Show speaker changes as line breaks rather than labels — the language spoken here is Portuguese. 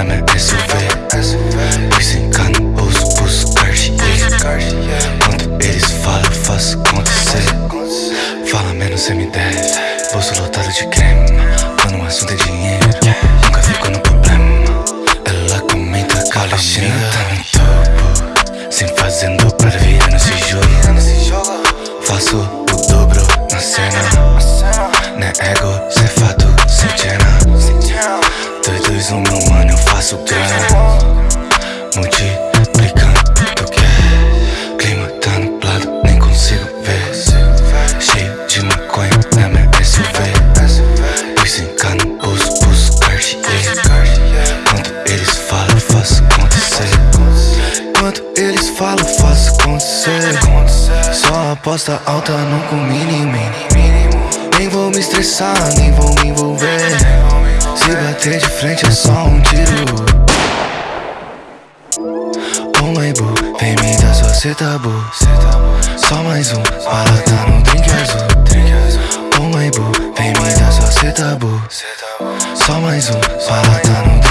Llame SUV Pois engano, ouso buscar Quando eles falam, faço acontecer Fala menos, cê me deve Bolso lotado de creme Quando o assunto é dinheiro Nunca fico no problema. Ela comenta que a minha tá no topo Sem fazendo pra virando se joga Faço Cash. Quanto eles falam, faço acontecer. Quanto eles falam, faço acontecer. Só aposta alta, nunca o mínimo. Nem vou me estressar, nem vou me envolver. Se bater de frente é só um tiro. Um my vem me dar sua seta boo. Só mais um, para tá no drink azul. Um my vem me dar sua seta boo. 가만히 있어 화난 우